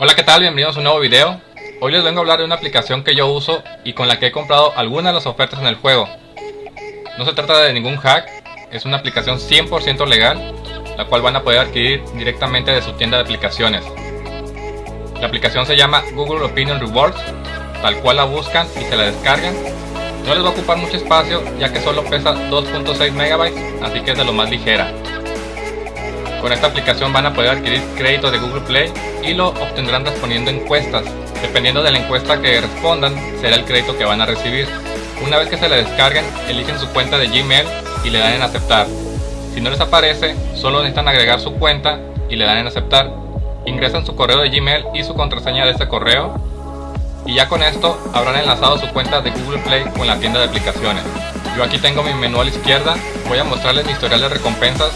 Hola qué tal, bienvenidos a un nuevo video. Hoy les vengo a hablar de una aplicación que yo uso y con la que he comprado algunas de las ofertas en el juego. No se trata de ningún hack, es una aplicación 100% legal La cual van a poder adquirir directamente de su tienda de aplicaciones. La aplicación se llama Google Opinion Rewards Tal cual la buscan y se la descargan. No les va a ocupar mucho espacio ya que solo pesa 2.6 MB así que es de lo más ligera con esta aplicación van a poder adquirir crédito de Google Play y lo obtendrán respondiendo encuestas. Dependiendo de la encuesta que respondan, será el crédito que van a recibir. Una vez que se la descarguen, eligen su cuenta de Gmail y le dan en aceptar. Si no les aparece, solo necesitan agregar su cuenta y le dan en aceptar. Ingresan su correo de Gmail y su contraseña de ese correo. Y ya con esto habrán enlazado su cuenta de Google Play con la tienda de aplicaciones. Yo aquí tengo mi menú a la izquierda, voy a mostrarles mi historial de recompensas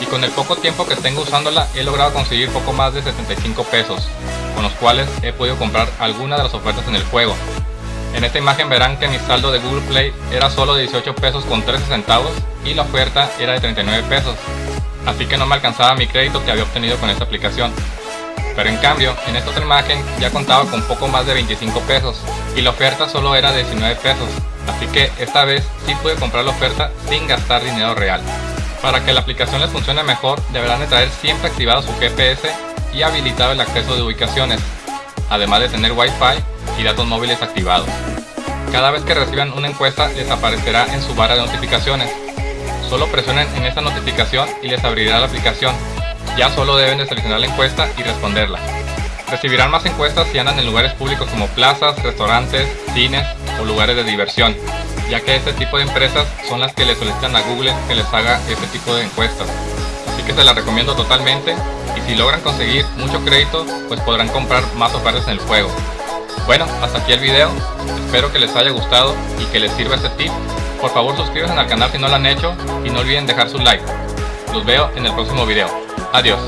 y con el poco tiempo que tengo usándola he logrado conseguir poco más de 75 pesos, con los cuales he podido comprar algunas de las ofertas en el juego. En esta imagen verán que mi saldo de Google Play era solo de 18 pesos con 13 centavos y la oferta era de 39 pesos, así que no me alcanzaba mi crédito que había obtenido con esta aplicación. Pero en cambio, en esta otra imagen ya contaba con poco más de 25 pesos y la oferta solo era de 19 pesos, así que esta vez sí pude comprar la oferta sin gastar dinero real. Para que la aplicación les funcione mejor, deberán de traer siempre activado su GPS y habilitado el acceso de ubicaciones, además de tener Wi-Fi y datos móviles activados. Cada vez que reciban una encuesta les aparecerá en su barra de notificaciones. Solo presionen en esta notificación y les abrirá la aplicación. Ya solo deben de seleccionar la encuesta y responderla. Recibirán más encuestas si andan en lugares públicos como plazas, restaurantes, cines o lugares de diversión ya que este tipo de empresas son las que le solicitan a Google que les haga este tipo de encuestas. Así que se las recomiendo totalmente y si logran conseguir mucho crédito, pues podrán comprar más ofertas en el juego. Bueno, hasta aquí el video, espero que les haya gustado y que les sirva este tip. Por favor suscríbanse al canal si no lo han hecho y no olviden dejar su like. Los veo en el próximo video. Adiós.